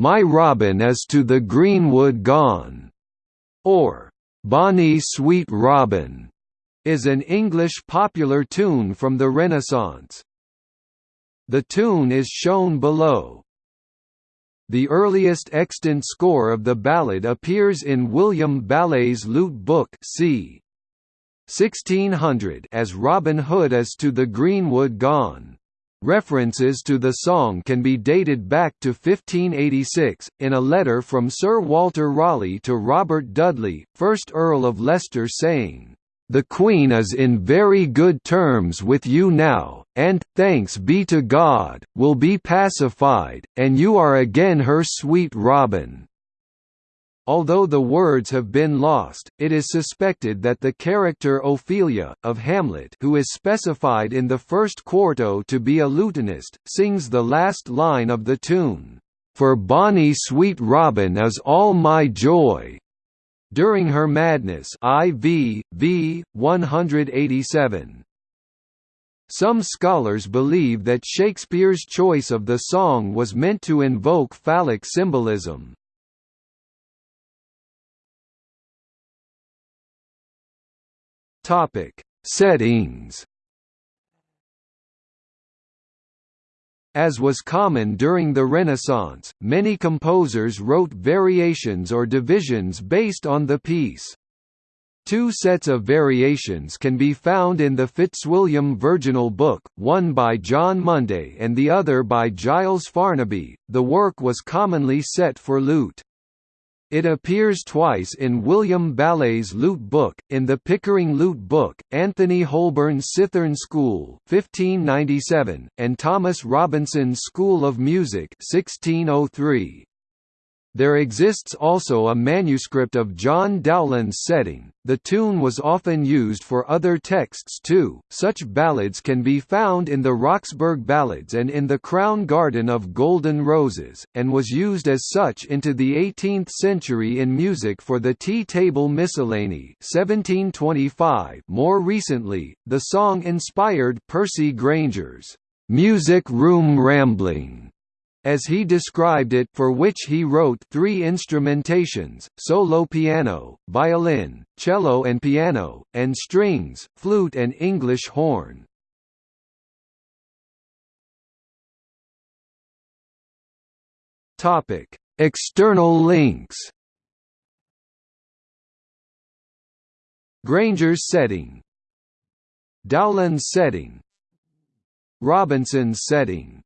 My Robin is to the greenwood gone, or Bonnie Sweet Robin, is an English popular tune from the Renaissance. The tune is shown below. The earliest extant score of the ballad appears in William Ballet's Lute Book c. 1600 as Robin Hood is to the greenwood gone. References to the song can be dated back to 1586, in a letter from Sir Walter Raleigh to Robert Dudley, 1st Earl of Leicester saying, "...the Queen is in very good terms with you now, and, thanks be to God, will be pacified, and you are again her sweet Robin." Although the words have been lost, it is suspected that the character Ophelia, of Hamlet who is specified in the first quarto to be a lutenist, sings the last line of the tune, "'For bonny sweet Robin is all my joy' during her madness IV, v. 187. Some scholars believe that Shakespeare's choice of the song was meant to invoke phallic symbolism. Topic: Settings. As was common during the Renaissance, many composers wrote variations or divisions based on the piece. Two sets of variations can be found in the Fitzwilliam Virginal Book, one by John Munday and the other by Giles Farnaby. The work was commonly set for lute. It appears twice in William Ballet's Lute Book, in the Pickering Lute Book, Anthony Holborne's Cithern School 1597, and Thomas Robinson's School of Music 1603. There exists also a manuscript of John Dowland's setting. The tune was often used for other texts too. Such ballads can be found in the Roxburghe Ballads and in the Crown Garland of Golden Roses, and was used as such into the 18th century in music for the Tea Table Miscellany 1725. More recently, the song inspired Percy Grainger's Music Room Rambling as he described it for which he wrote three instrumentations, solo piano, violin, cello and piano, and strings, flute and English horn. External links. Grainger's setting. Dowland's setting. Robinson's setting